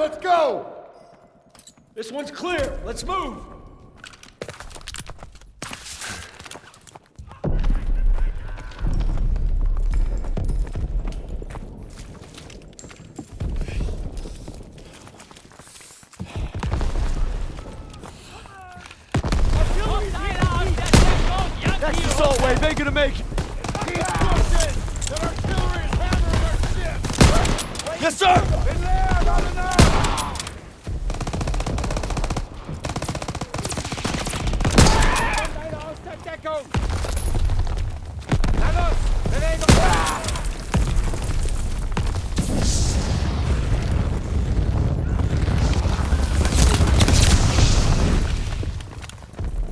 let's go! This one's clear. Let's move.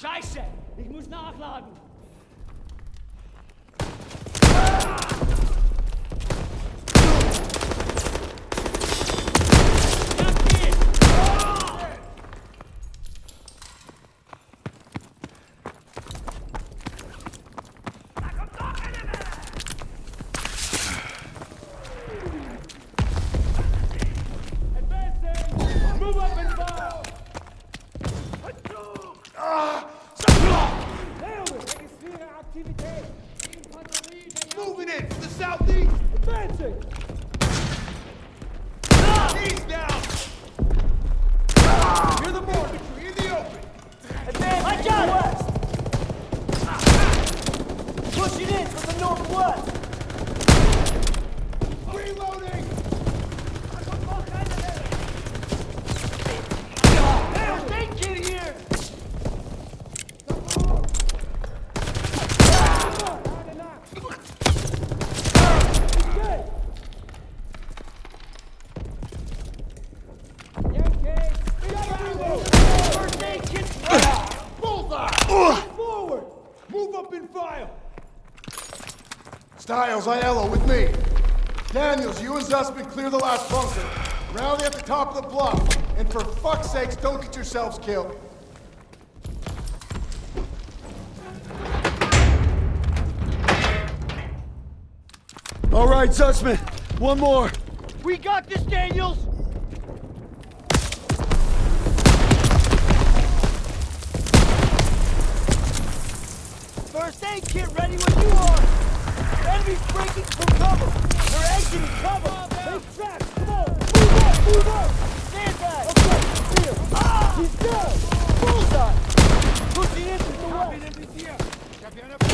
Scheiße! Ich muss nachladen! Moving in from the southeast! Advancing! He's down! You're the more infantry in the open! I got it! Pushing in from the northwest! Reloading! Now, they get here! First aid kit! Bullseye! Forward! Move up and fire! Stiles, Aiello, with me. Daniels, you and Zussman clear the last bunker. Rally at the top of the bluff. And for fuck's sakes, don't get yourselves killed. All right, Zussman. One more. We got this, Daniels! First aid kit ready when you are! Enemies breaking from cover! They're exiting cover! Make tracks! Come on! Move up! Move up! Stand back! Okay, see him! Ah! He's down! Bullseye! Pushing in from the west!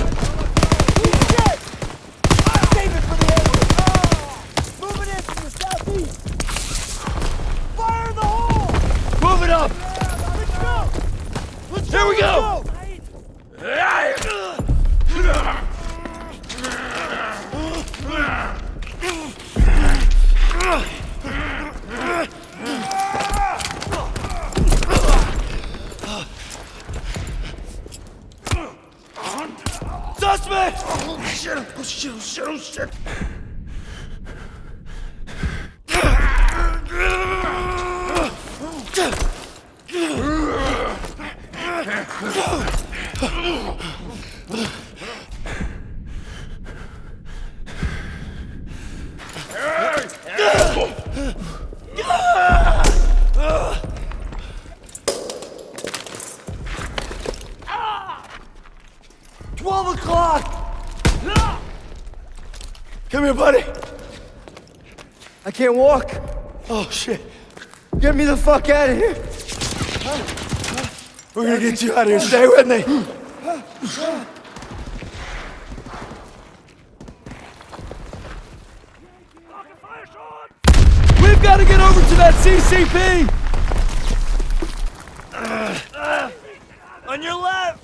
12 o'clock! Come here, buddy. I can't walk. Oh, shit. Get me the fuck out of here. Huh? We're gonna get you out of here. Stay with me. We've got to get over to that CCP. On your left.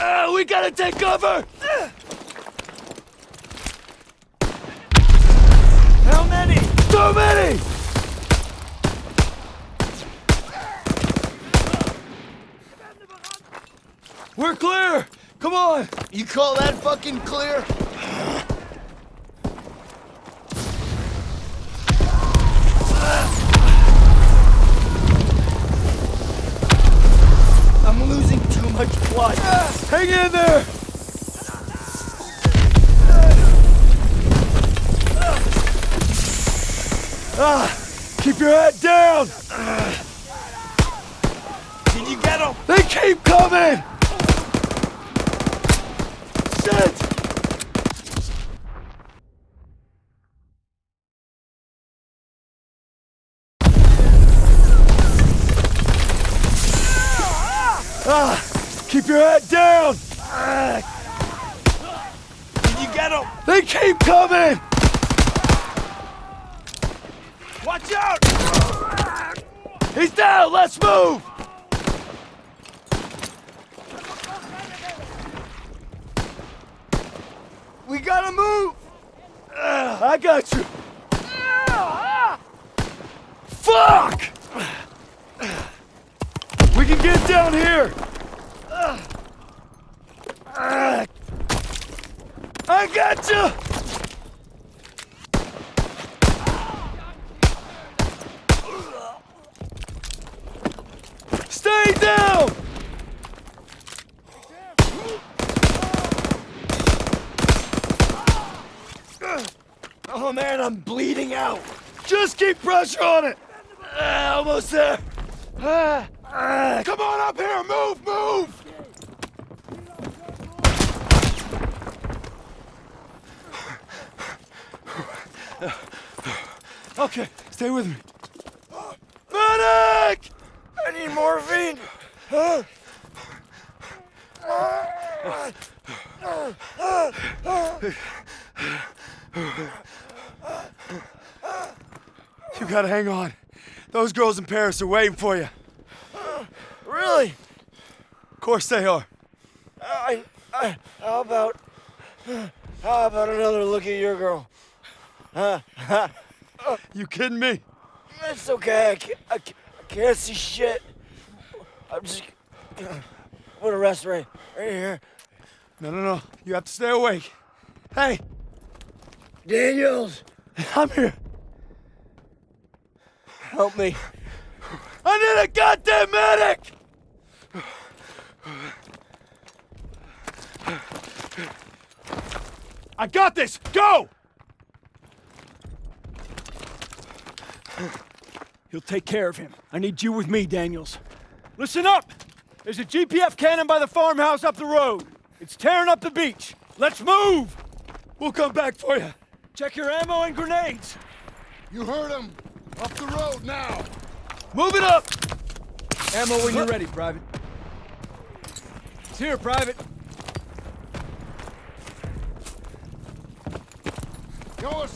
Uh, we gotta take cover! How many? So many! We're clear! Come on! You call that fucking clear? I'm losing too much blood. Hang in there! Ah, keep your head down! Can you get him? They keep coming! Shit! They keep coming! Watch out! He's down! Let's move! We gotta move! I got you! Fuck! We can get down here! I got you! Stay down! Oh man, I'm bleeding out. Just keep pressure on it! Ah, almost there! Ah, ah. Come on up here! Move! Move! Okay, stay with me. Medic! I need morphine. You gotta hang on. Those girls in Paris are waiting for you. Really? Of course they are. I, I, how about, how about another look at your girl? Huh? You kidding me? It's okay. I can't, I can't, I can't see shit. I'm just. I'm gonna rest right, right here. No, no, no. You have to stay awake. Hey, Daniels, I'm here. help me. I need a goddamn medic! I got this! Go! He'll take care of him. I need you with me, Daniels. Listen up! There's a GPF cannon by the farmhouse up the road. It's tearing up the beach. Let's move! We'll come back for you. Check your ammo and grenades. You heard him! Up the road now! Move it up! Ammo when you're ready, Private. It's here, Private. Yo,